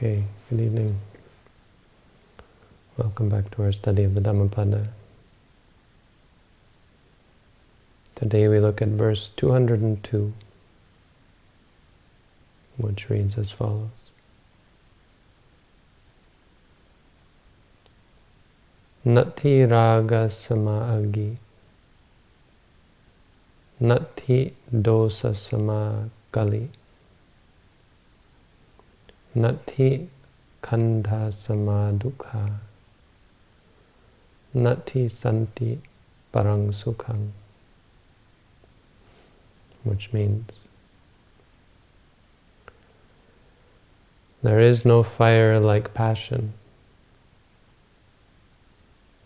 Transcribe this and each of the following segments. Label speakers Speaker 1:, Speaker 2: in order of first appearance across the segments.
Speaker 1: Okay, good evening. Welcome back to our study of the Dhammapada. Today we look at verse 202, which reads as follows. Nati raga sama agi, Nati dosa sama kali. Nati khandha samadukha. Nati santi parang sukhang. Which means there is no fire like passion.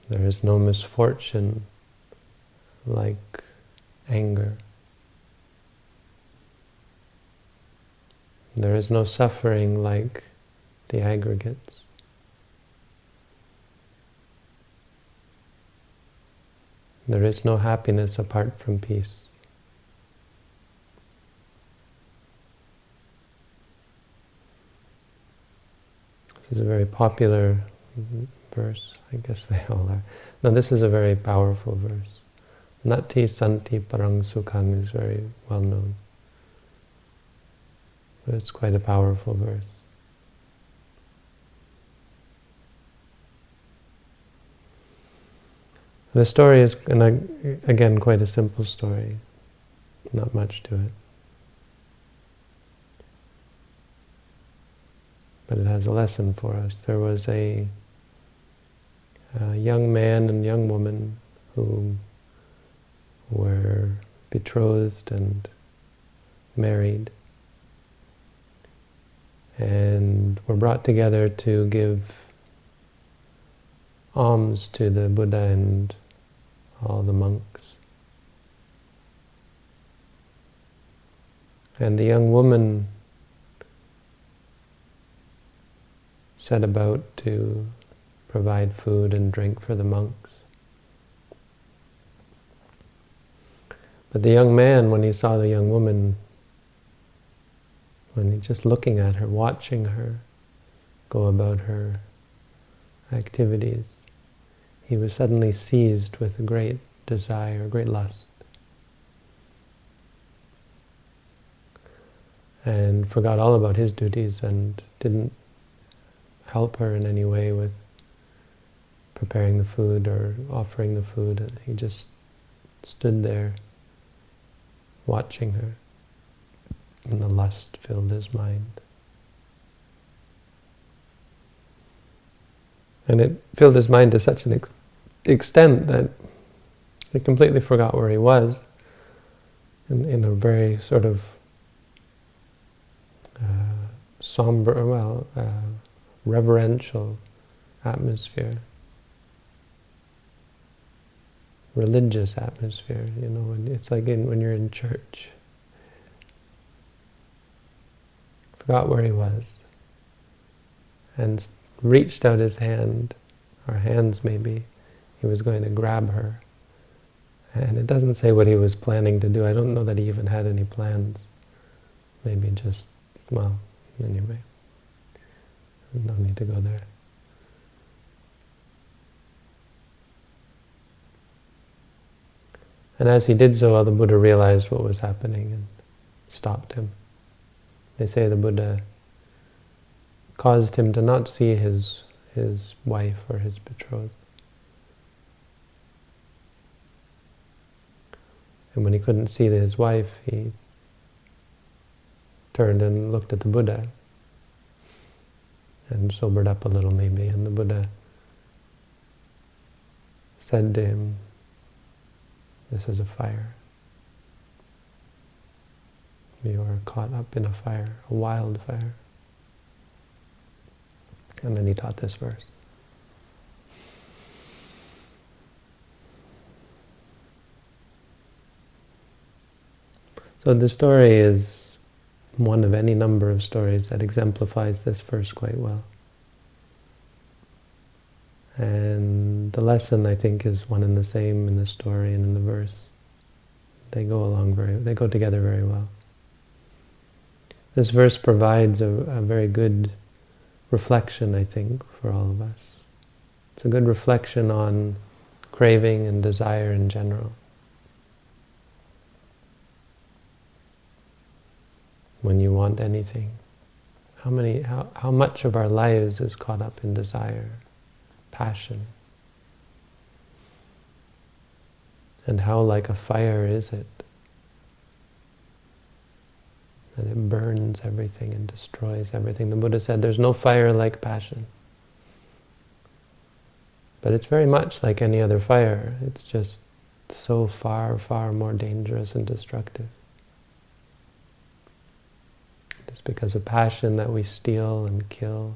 Speaker 1: There is no misfortune like anger. There is no suffering like the aggregates. There is no happiness apart from peace. This is a very popular verse. I guess they all are. Now this is a very powerful verse. Nati Santi Parang Sukhang is very well known. But it's quite a powerful verse. The story is, again, quite a simple story. Not much to it. But it has a lesson for us. There was a, a young man and young woman who were betrothed and married and were brought together to give alms to the Buddha and all the monks. And the young woman set about to provide food and drink for the monks. But the young man, when he saw the young woman, when he just looking at her, watching her go about her activities, he was suddenly seized with a great desire, great lust. And forgot all about his duties and didn't help her in any way with preparing the food or offering the food. He just stood there watching her, and the lust filled his mind. And it filled his mind to such an ex extent that he completely forgot where he was in, in a very sort of uh, somber, well, uh, reverential atmosphere religious atmosphere, you know, it's like in, when you're in church. Forgot where he was. And reached out his hand, or hands maybe, he was going to grab her. And it doesn't say what he was planning to do. I don't know that he even had any plans. Maybe just, well, anyway. No need to go there. And as he did so, the Buddha realized what was happening and stopped him. They say the Buddha caused him to not see his, his wife or his betrothed. And when he couldn't see his wife, he turned and looked at the Buddha and sobered up a little maybe. And the Buddha said to him, this is a fire. You are caught up in a fire, a wildfire. And then he taught this verse. So the story is one of any number of stories that exemplifies this verse quite well. And the lesson, I think, is one and the same in the story and in the verse. They go along very, they go together very well. This verse provides a, a very good reflection, I think, for all of us. It's a good reflection on craving and desire in general. When you want anything, how many, how, how much of our lives is caught up in desire, passion? And how like a fire is it? That it burns everything and destroys everything. The Buddha said there's no fire like passion. But it's very much like any other fire. It's just so far, far more dangerous and destructive. It's because of passion that we steal and kill.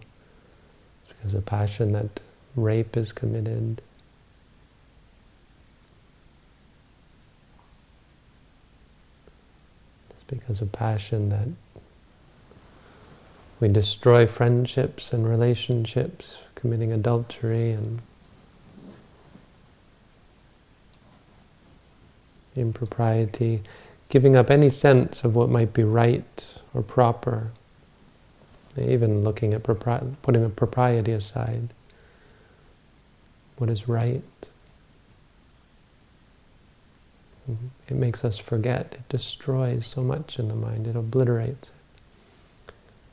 Speaker 1: It's because of passion that rape is committed. Because of passion that we destroy friendships and relationships, committing adultery and impropriety, giving up any sense of what might be right or proper, even looking at putting a propriety aside, what is right. Mm-hmm. It makes us forget. It destroys so much in the mind. It obliterates it.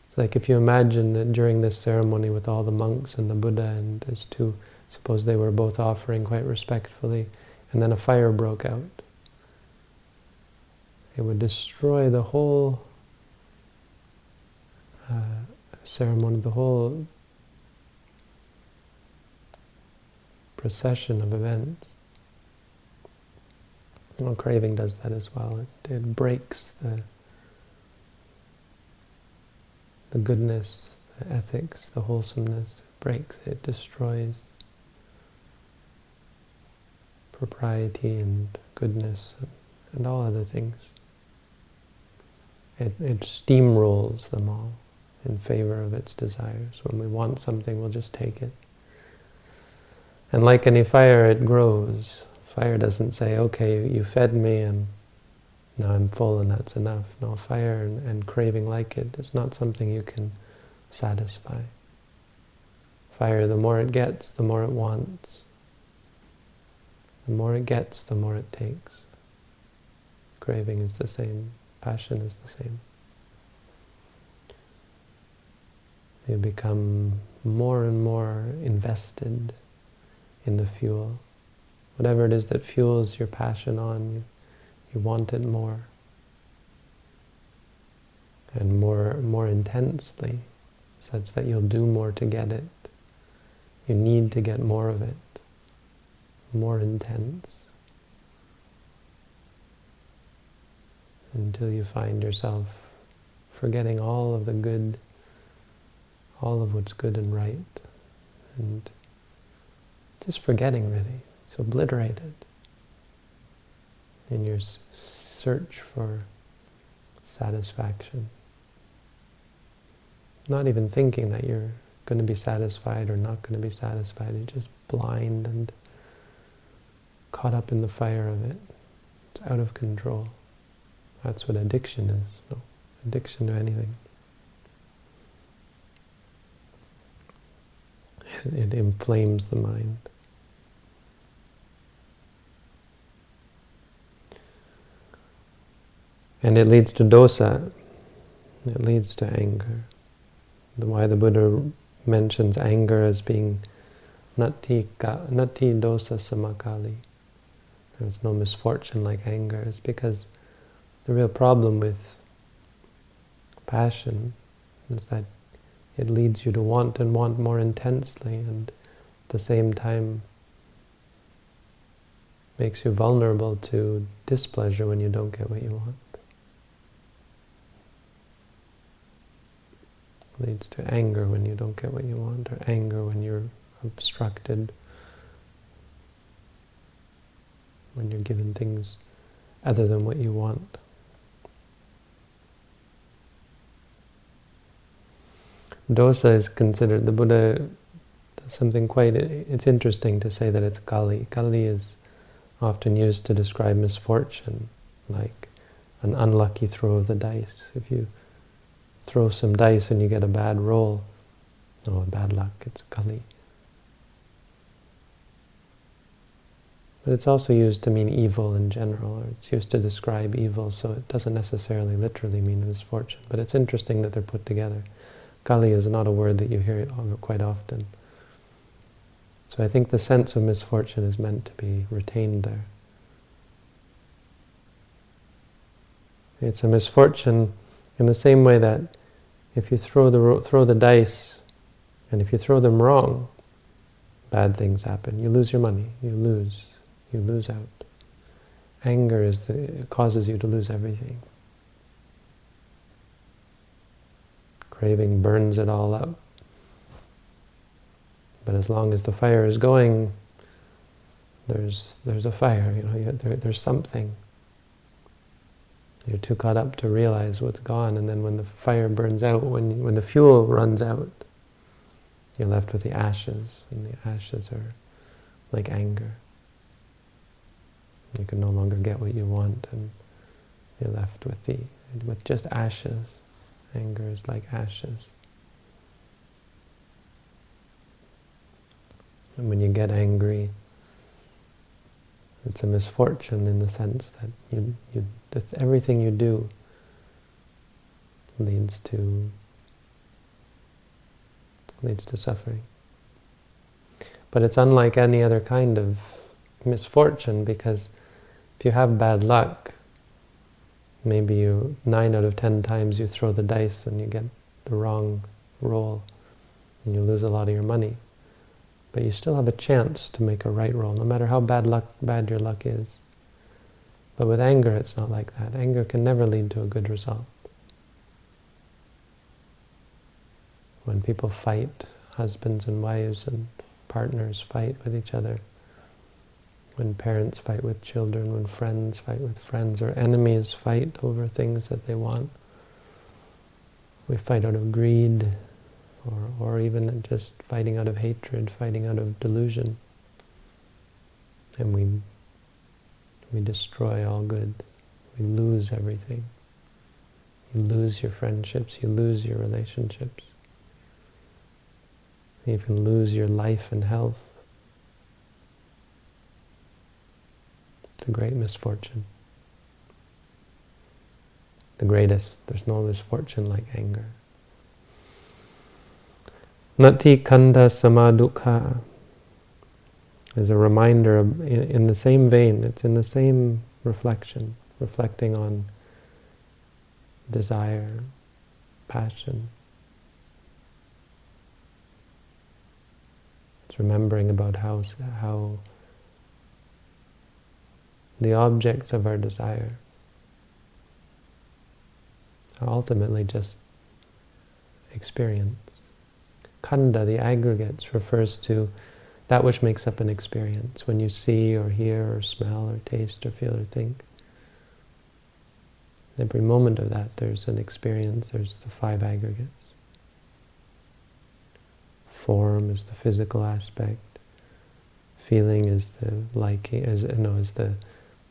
Speaker 1: It's like if you imagine that during this ceremony with all the monks and the Buddha and these two, suppose they were both offering quite respectfully, and then a fire broke out. It would destroy the whole uh, ceremony, the whole procession of events. Well, craving does that as well. It, it breaks the the goodness, the ethics, the wholesomeness. It breaks it, destroys propriety and goodness and, and all other things. It, it steamrolls them all in favor of its desires. When we want something, we'll just take it. And like any fire, it grows. Fire doesn't say, okay, you fed me and now I'm full and that's enough. No, fire and, and craving like it is not something you can satisfy. Fire, the more it gets, the more it wants. The more it gets, the more it takes. Craving is the same. Passion is the same. You become more and more invested in the fuel. Whatever it is that fuels your passion on, you, you want it more. And more, more intensely, such that you'll do more to get it. You need to get more of it, more intense. until you find yourself forgetting all of the good, all of what's good and right, and just forgetting really. It's obliterated in your search for satisfaction. Not even thinking that you're going to be satisfied or not going to be satisfied. You're just blind and caught up in the fire of it. It's out of control. That's what addiction is. No addiction to anything. It, it inflames the mind. And it leads to dosa. It leads to anger. Why the Buddha mentions anger as being nati, nati dosa samakali. There's no misfortune like anger. It's because the real problem with passion is that it leads you to want and want more intensely and at the same time makes you vulnerable to displeasure when you don't get what you want. Leads to anger when you don't get what you want, or anger when you're obstructed, when you're given things other than what you want. Dosa is considered, the Buddha something quite, it's interesting to say that it's kali. Kali is often used to describe misfortune, like an unlucky throw of the dice. If you throw some dice and you get a bad roll, Oh, bad luck, it's Kali. But it's also used to mean evil in general, or it's used to describe evil, so it doesn't necessarily literally mean misfortune. But it's interesting that they're put together. Kali is not a word that you hear quite often. So I think the sense of misfortune is meant to be retained there. It's a misfortune in the same way that if you throw the, throw the dice, and if you throw them wrong, bad things happen. You lose your money, you lose you lose out. Anger is the, causes you to lose everything. Craving burns it all up. But as long as the fire is going, there's there's a fire. You know, there, there's something. You're too caught up to realize what's gone, and then when the fire burns out, when when the fuel runs out, you're left with the ashes, and the ashes are like anger. You can no longer get what you want, and you're left with the with just ashes. Anger is like ashes. And when you get angry, it's a misfortune in the sense that you, you everything you do leads to leads to suffering. But it's unlike any other kind of misfortune because if you have bad luck, maybe you nine out of ten times you throw the dice and you get the wrong roll and you lose a lot of your money. But you still have a chance to make a right roll, no matter how bad luck bad your luck is. But with anger, it's not like that. Anger can never lead to a good result. When people fight, husbands and wives and partners fight with each other, when parents fight with children, when friends fight with friends, or enemies fight over things that they want. We fight out of greed, or, or even just fighting out of hatred, fighting out of delusion. And we, we destroy all good. We lose everything. You lose your friendships, you lose your relationships. You can lose your life and health. It's a great misfortune. The greatest. There's no misfortune like anger. Nati khandha samadukha is a reminder of, in, in the same vein, it's in the same reflection, reflecting on desire, passion. It's remembering about how, how the objects of our desire are ultimately just experience. Khandha, the aggregates, refers to that which makes up an experience. When you see or hear or smell or taste or feel or think, every moment of that there's an experience, there's the five aggregates. Form is the physical aspect. Feeling is the liking, no, is the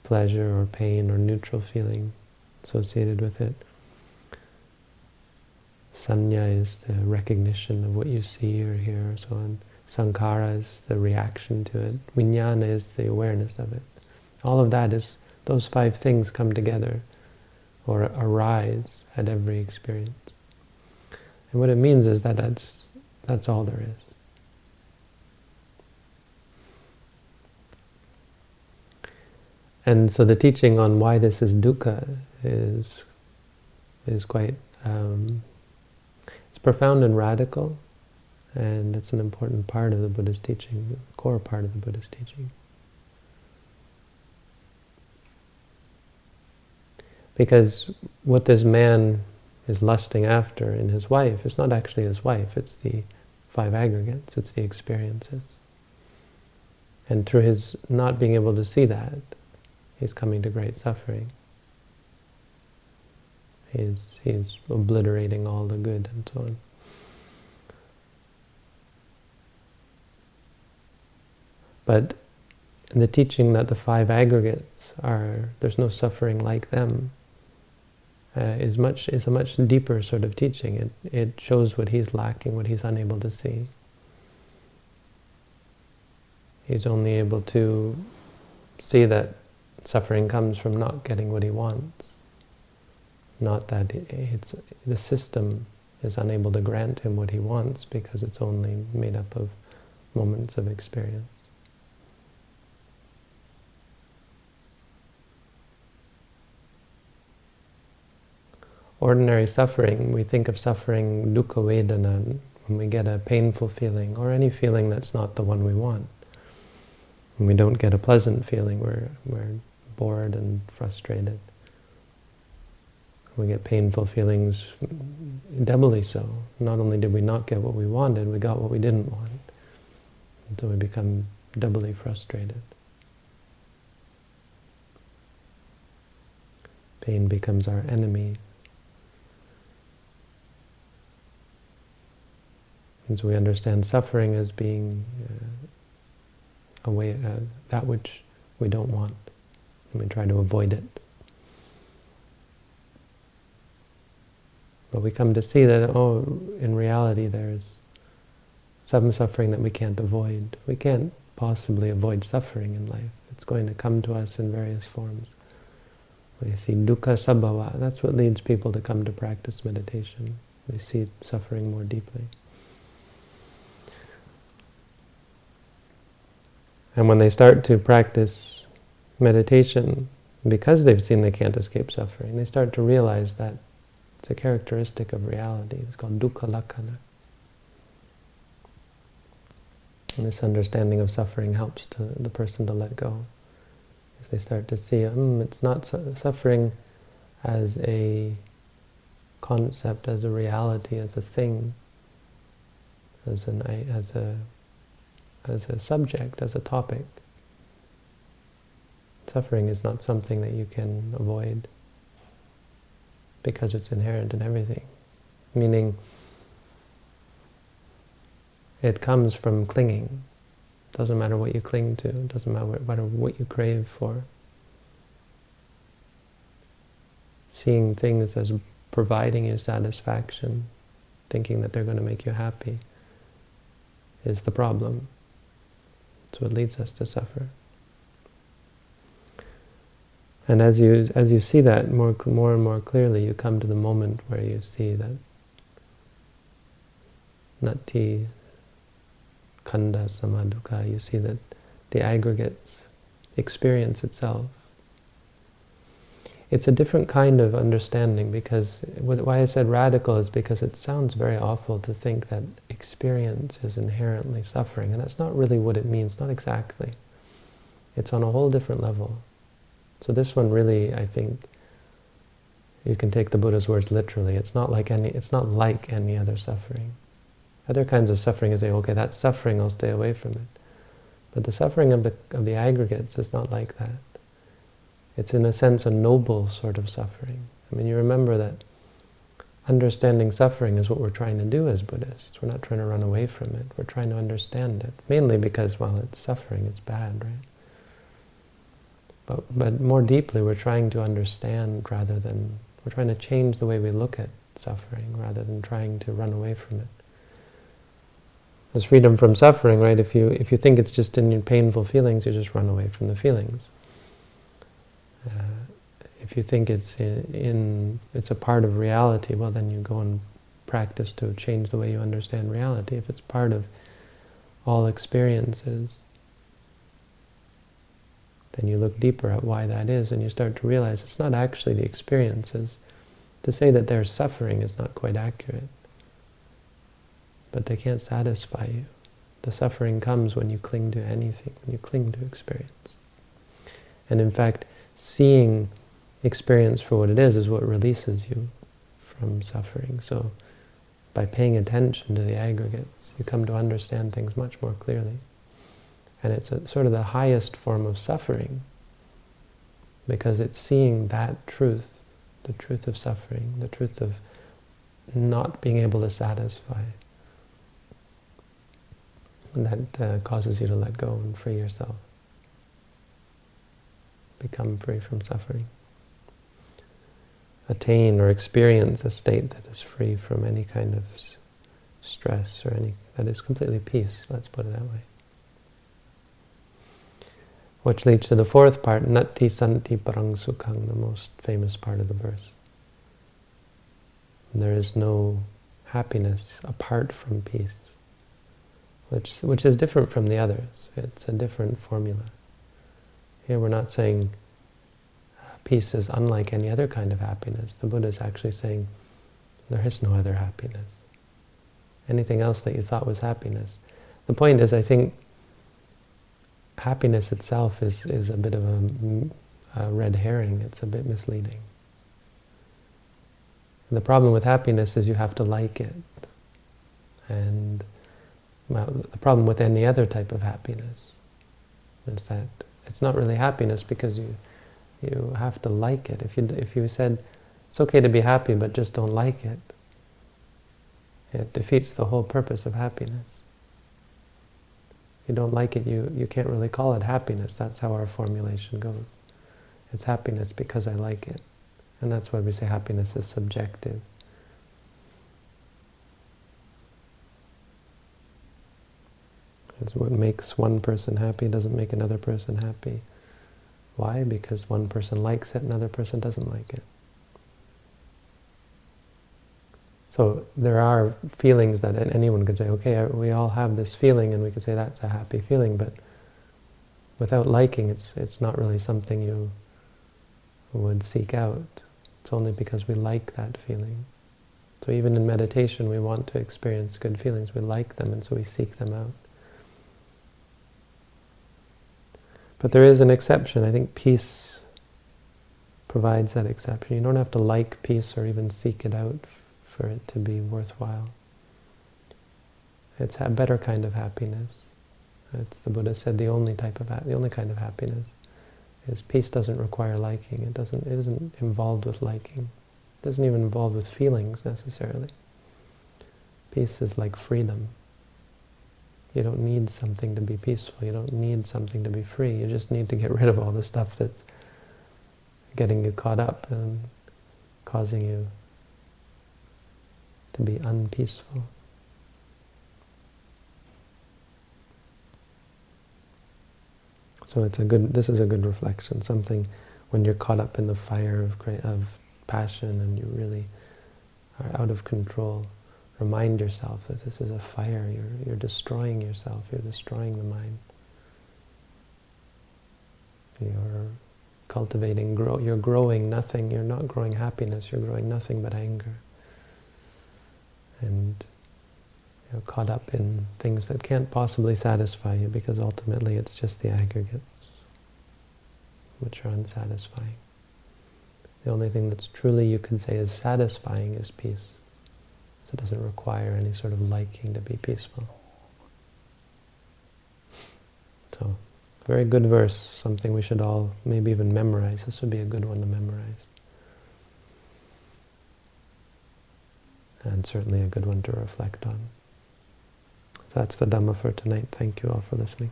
Speaker 1: pleasure or pain or neutral feeling associated with it. Sanya is the recognition of what you see or hear or so on. Sankhara is the reaction to it. Vijnana is the awareness of it. All of that is, those five things come together or arise at every experience. And what it means is that that's, that's all there is. And so the teaching on why this is dukkha is is quite um, it's profound and radical, and it's an important part of the Buddha's teaching, the core part of the Buddha's teaching. Because what this man is lusting after in his wife is not actually his wife, it's the five aggregates, it's the experiences. And through his not being able to see that, he's coming to great suffering. He's, he's obliterating all the good and so on. But the teaching that the five aggregates are, there's no suffering like them, uh, is much is a much deeper sort of teaching. It it shows what he's lacking, what he's unable to see. He's only able to see that suffering comes from not getting what he wants, not that it's the system is unable to grant him what he wants because it's only made up of moments of experience. Ordinary suffering, we think of suffering dukkha vedana when we get a painful feeling or any feeling that's not the one we want. When we don't get a pleasant feeling, we're, we're bored and frustrated. We get painful feelings doubly so. Not only did we not get what we wanted, we got what we didn't want. So we become doubly frustrated. Pain becomes our enemy. And so we understand suffering as being uh, a way, uh, that which we don't want, and we try to avoid it. But we come to see that, oh, in reality there's some suffering that we can't avoid. We can't possibly avoid suffering in life. It's going to come to us in various forms. We see dukkha sabhava. That's what leads people to come to practice meditation. They see suffering more deeply. And when they start to practice meditation, because they've seen they can't escape suffering, they start to realize that it's a characteristic of reality. It's called dukkha lakkhana. And this understanding of suffering helps to the person to let go. As they start to see, mm, it's not su suffering as a concept, as a reality, as a thing, as an as a as a subject, as a topic. Suffering is not something that you can avoid because it's inherent in everything. Meaning, it comes from clinging. Doesn't matter what you cling to. Doesn't matter what you crave for. Seeing things as providing you satisfaction, thinking that they're going to make you happy, is the problem. It's what leads us to suffer. And as you as you see that more more and more clearly, you come to the moment where you see that nati khandha samadukha, you see that the aggregates experience itself it's a different kind of understanding because why I said radical is because it sounds very awful to think that experience is inherently suffering, and that's not really what it means, not exactly. It's on a whole different level. So this one really, I think, you can take the Buddha's words literally. It's not like any. It's not like any other suffering. Other kinds of suffering is say, okay, that's suffering. I'll stay away from it. But the suffering of the of the aggregates is not like that. It's in a sense a noble sort of suffering. I mean, you remember that understanding suffering is what we're trying to do as Buddhists. We're not trying to run away from it. We're trying to understand it. Mainly because, well, it's suffering, it's bad, right? But, but more deeply, we're trying to understand rather than, we're trying to change the way we look at suffering rather than trying to run away from it. There's freedom from suffering, right? If you, if you think it's just in your painful feelings, you just run away from the feelings. Uh, if you think it's in, in, it's a part of reality, well then you go and practice to change the way you understand reality. If it's part of all experiences, then you look deeper at why that is and you start to realize it's not actually the experiences. To say that there's suffering is not quite accurate. But they can't satisfy you. The suffering comes when you cling to anything, when you cling to experience. And in fact, seeing experience for what it is is what releases you from suffering. So by paying attention to the aggregates, you come to understand things much more clearly. And it's a, sort of the highest form of suffering because it's seeing that truth, the truth of suffering, the truth of not being able to satisfy. And that uh, causes you to let go and free yourself become free from suffering. Attain or experience a state that is free from any kind of stress or any, that is completely peace, let's put it that way. Which leads to the fourth part, Natti Santi Parang Sukhang, the most famous part of the verse. There is no happiness apart from peace, which, which is different from the others. It's a different formula. Here we're not saying peace is unlike any other kind of happiness. The Buddha is actually saying there is no other happiness. Anything else that you thought was happiness. The point is, I think, happiness itself is, is a bit of a, a red herring. It's a bit misleading. The problem with happiness is you have to like it. And well, the problem with any other type of happiness is that it's not really happiness because you you have to like it. If you if you said it's okay to be happy but just don't like it, it defeats the whole purpose of happiness. If you don't like it, you, you can't really call it happiness. That's how our formulation goes. It's happiness because I like it. And that's why we say happiness is subjective. It's what makes one person happy doesn't make another person happy. Why? Because one person likes it, another person doesn't like it. So there are feelings that anyone could say, okay, we all have this feeling, and we could say that's a happy feeling, but without liking, it's it's not really something you would seek out. It's only because we like that feeling. So even in meditation, we want to experience good feelings. We like them, and so we seek them out. But there is an exception. I think peace provides that exception. You don't have to like peace or even seek it out for it to be worthwhile. It's a better kind of happiness. It's the Buddha said the only type of the only kind of happiness is peace doesn't require liking. It doesn't it isn't involved with liking. It doesn't even involve with feelings necessarily. Peace is like freedom. You don't need something to be peaceful. You don't need something to be free. You just need to get rid of all the stuff that's getting you caught up and causing you to be unpeaceful. So it's a good. This is a good reflection. Something when you're caught up in the fire of of passion and you really are out of control. Remind yourself that this is a fire. You're, you're destroying yourself. You're destroying the mind. You're cultivating, grow, you're growing nothing. You're not growing happiness. You're growing nothing but anger. And you're caught up in things that can't possibly satisfy you because ultimately it's just the aggregates which are unsatisfying. The only thing that's truly you can say is satisfying is peace. It doesn't require any sort of liking to be peaceful. So, very good verse, something we should all maybe even memorize. This would be a good one to memorize. And certainly a good one to reflect on. That's the Dhamma for tonight. Thank you all for listening.